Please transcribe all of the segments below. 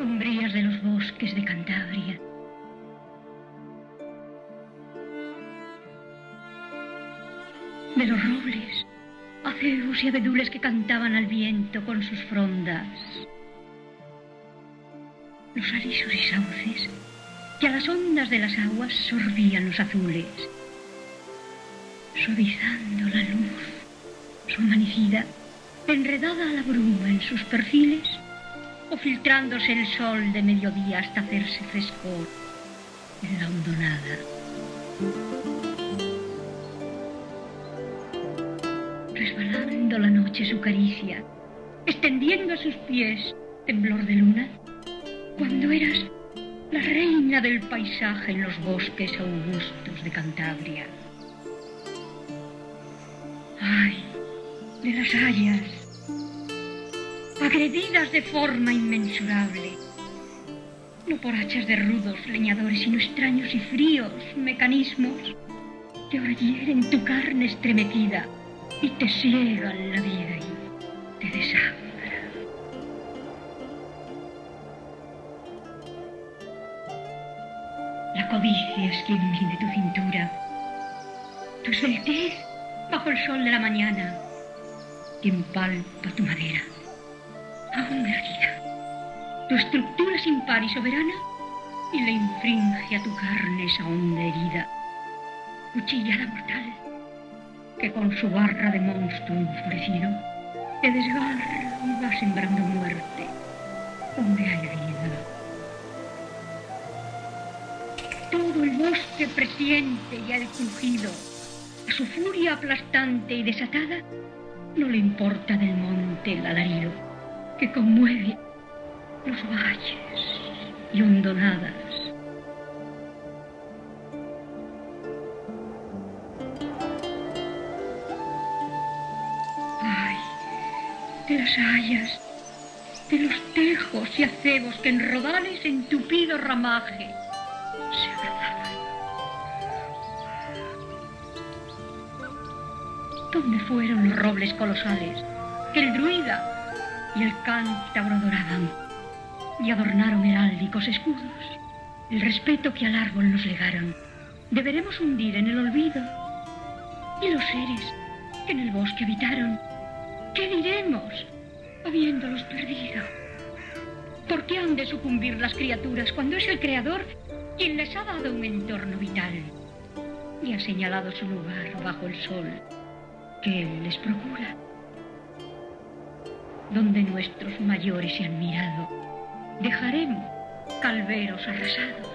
umbrías de los bosques de Cantabria. De los robles, acebos y abedules que cantaban al viento con sus frondas. Los alisos y sauces que a las ondas de las aguas sorbían los azules, suavizando la luz, su amanecida, enredada a la bruma en sus perfiles, o filtrándose el sol de mediodía hasta hacerse frescor en la hondonada. Resbalando la noche su caricia, extendiendo a sus pies temblor de luna, cuando eras la reina del paisaje en los bosques augustos de Cantabria. Ay, de las hayas, agredidas de forma inmensurable, no por hachas de rudos leñadores, sino extraños y fríos mecanismos que ahora tu carne estremecida y te ciegan la vida y te desangran. La codicia es quien mide tu cintura, tu soltez bajo el sol de la mañana, quien palpa tu madera, tu estructura sin par y soberana, y le infringe a tu carne esa honda herida, cuchillada mortal, que con su barra de monstruo enfurecido te desgarra y va sembrando muerte donde hay vida. Todo el bosque presiente ya el crujido, a su furia aplastante y desatada, no le importa del monte el alarido que conmueve los valles y hondonadas. Ay, de las hayas, de los tejos y acebos que en rodales en tupido ramaje se abrazaban. ¿Dónde fueron los robles colosales que el druida y el cántabro adoraban y adornaron heráldicos escudos? El respeto que al árbol nos legaron deberemos hundir en el olvido. Y los seres que en el bosque habitaron, ¿qué diremos habiéndolos perdido? ¿Por qué han de sucumbir las criaturas cuando es el Creador quien les ha dado un entorno vital y ha señalado su lugar bajo el sol que Él les procura? Donde nuestros mayores se han mirado, dejaremos calveros arrasados.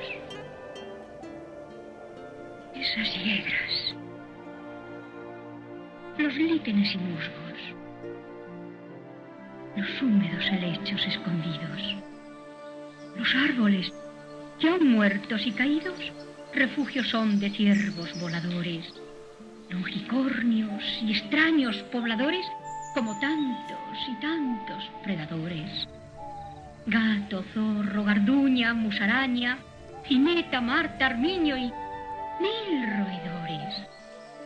Esas hiedras, los líquenes y musgos, los húmedos helechos escondidos, los árboles que aún muertos y caídos, refugios son de ciervos voladores, longicornios y extraños pobladores como tantos y tantos predadores. Gato, zorro, garduña, musaraña, jineta, marta, armiño y mil roedores.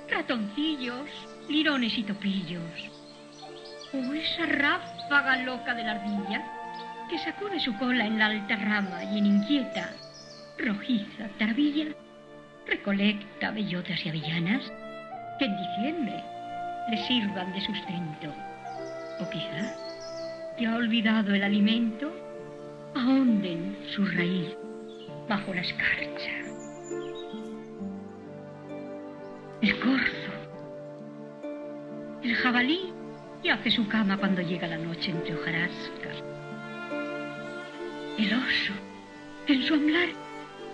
Ratoncillos, lirones y topillos. O esa ráfaga loca de la ardilla que sacude su cola en la alta rama y en inquieta, rojiza tarbilla recolecta bellotas y avellanas que en diciembre le sirvan de sustento. O quizá, que ha olvidado el alimento, ahonden su raíz bajo la escarcha. El corzo, el jabalí, que hace su cama cuando llega la noche entre hojarascas. El oso, en su amblar,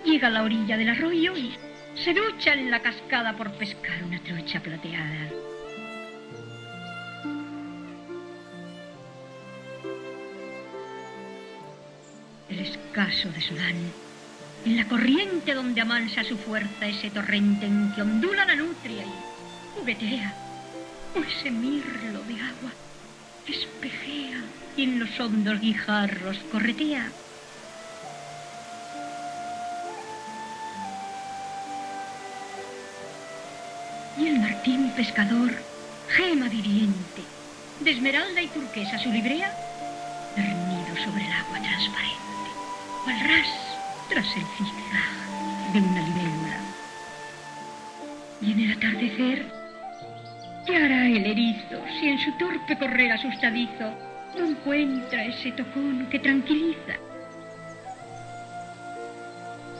llega a la orilla del arroyo y se ducha en la cascada por pescar una trucha plateada. El escaso de Sudán, en la corriente donde amansa su fuerza ese torrente en que ondula la nutria y juguetea, o ese mirlo de agua que espejea y en los hondos guijarros corretea. Y el martín pescador, gema viviente, de esmeralda y turquesa su librea, de sobre el agua transparente, al ras tras el zigzag de una libélula. Y en el atardecer, ¿qué hará el erizo si en su torpe correr asustadizo no encuentra ese tocón que tranquiliza?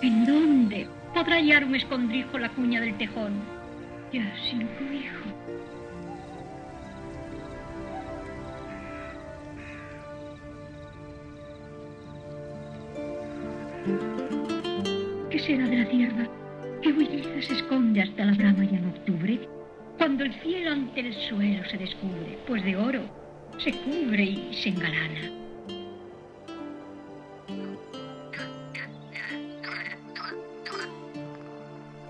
¿En dónde podrá hallar un escondrijo la cuña del tejón? Ya sin cobijo. Será de la tierra que huidiza se esconde hasta la brama ya en octubre? Cuando el cielo ante el suelo se descubre, pues de oro se cubre y se engalana.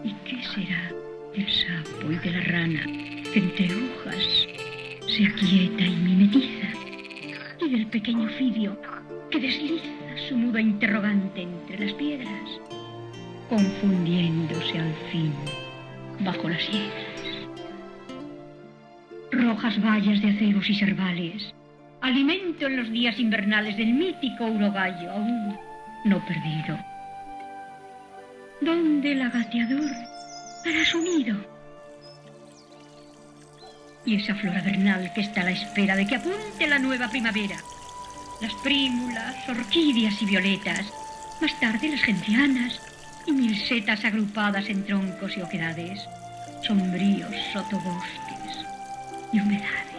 ¿Y qué será del sapo y de la rana que entre hojas se aquieta y mimetiza? Y del pequeño fidio que desliza su muda interrogante entre las piedras, confundiéndose al fin bajo las hiedras. Rojas vallas de aceros y cervales, alimento en los días invernales del mítico urogallo aún no perdido. ¿Dónde el agateador hará su nido? Y esa flora vernal que está a la espera de que apunte la nueva primavera las prímulas, orquídeas y violetas, más tarde las gencianas y mil setas agrupadas en troncos y oquedades, sombríos sotobosques y humedades.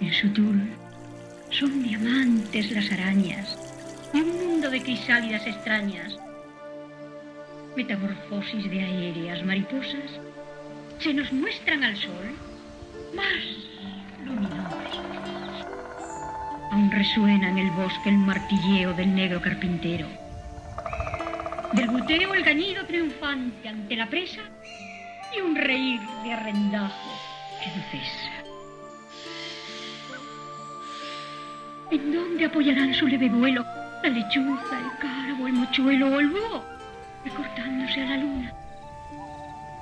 En su tul son diamantes las arañas y un mundo de crisálidas extrañas metamorfosis de aéreas mariposas, se nos muestran al sol más luminosos. Aún resuena en el bosque el martilleo del negro carpintero. Del buteo el gañido triunfante ante la presa y un reír de arrendajo que no cesa. ¿En dónde apoyarán su leve vuelo la lechuza, el cárabo, el mochuelo o el búho? recortándose a la luna,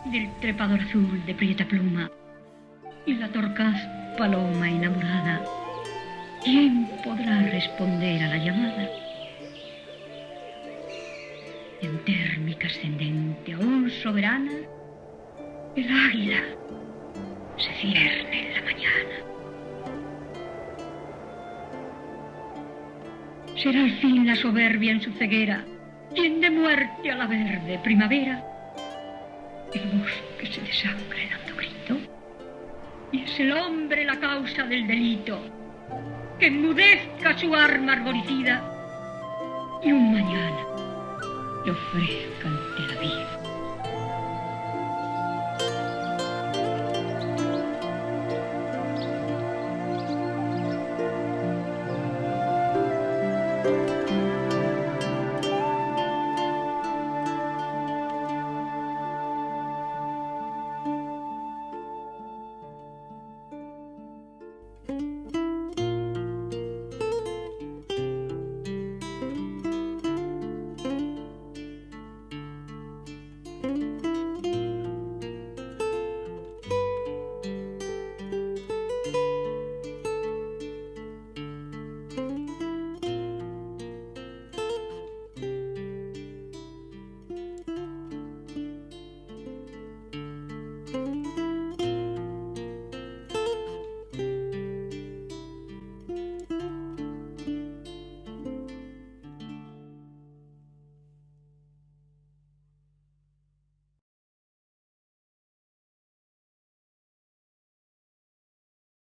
del trepador azul de prieta pluma y la torcaz paloma enamorada. ¿Quién podrá responder a la llamada? En térmica ascendente, aún soberana, el águila se cierne en la mañana. Será al fin la soberbia en su ceguera tiende muerte a la verde primavera. El bosque se grito. Y es el hombre la causa del delito. Que enmudezca su arma arbolicida y un mañana le ofrezca ante la vida